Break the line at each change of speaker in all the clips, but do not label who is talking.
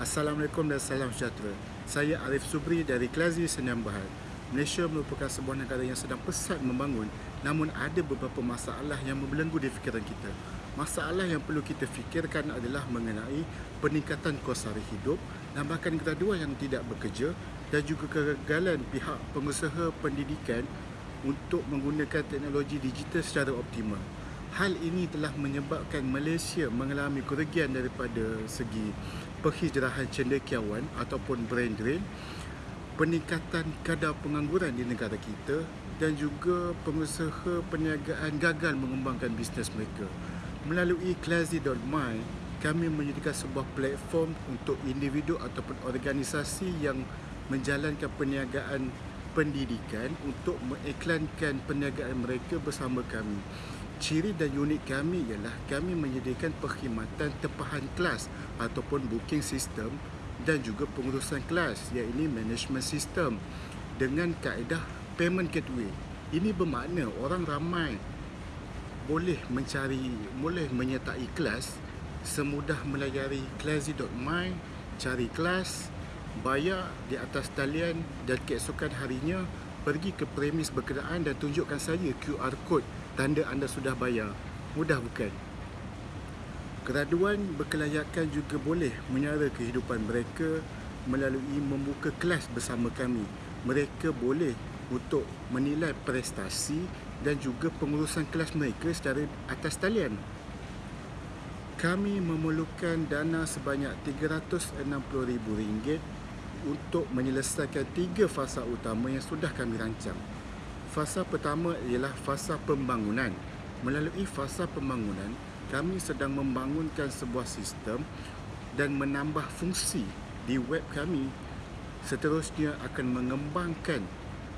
Assalamualaikum dan salam sejahtera. Saya Arif Subri dari Klazi Sdn Bhd. Malaysia merupakan sebuah negara yang sedang pesat membangun namun ada beberapa masalah yang membelenggu di fikiran kita. Masalah yang perlu kita fikirkan adalah mengenai peningkatan kos sara hidup, nambahan graduan yang tidak bekerja dan juga kegagalan pihak pengusaha pendidikan untuk menggunakan teknologi digital secara optimal. Hal ini telah menyebabkan Malaysia mengalami kerugian daripada segi penghijrahan cendekiawan ataupun brain drain, peningkatan kadar pengangguran di negara kita dan juga pengusaha perniagaan gagal mengembangkan bisnes mereka. Melalui Classy.my, kami menyediakan sebuah platform untuk individu ataupun organisasi yang menjalankan perniagaan pendidikan untuk mengiklankan perniagaan mereka bersama kami. Ciri dan unik kami ialah kami menyediakan perkhidmatan tempahan kelas ataupun booking system dan juga pengurusan kelas iaitu management system dengan kaedah payment gateway. Ini bermakna orang ramai boleh mencari, boleh menyertai kelas semudah melayari classy.my, cari kelas, bayar di atas talian dan keesokan harinya pergi ke premis berkenaan dan tunjukkan saya QR code tanda anda sudah bayar. Mudah bukan? Graduan berkelayakan juga boleh menyara kehidupan mereka melalui membuka kelas bersama kami. Mereka boleh untuk menilai prestasi dan juga pengurusan kelas mereka secara atas talian. Kami memerlukan dana sebanyak RM360,000 untuk menyelesaikan tiga fasa utama yang sudah kami rancang. Fasa pertama ialah fasa pembangunan. Melalui fasa pembangunan, kami sedang membangunkan sebuah sistem dan menambah fungsi di web kami. Seterusnya akan mengembangkan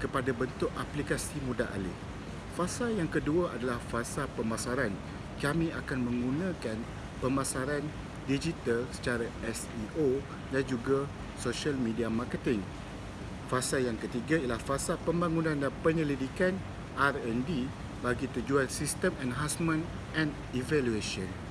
kepada bentuk aplikasi mudah alih. Fasa yang kedua adalah fasa pemasaran. Kami akan menggunakan pemasaran digital secara SEO dan juga social media marketing. Fasa yang ketiga ialah fasa pembangunan dan penyelidikan R&D bagi tujuan sistem enhancement and evaluation.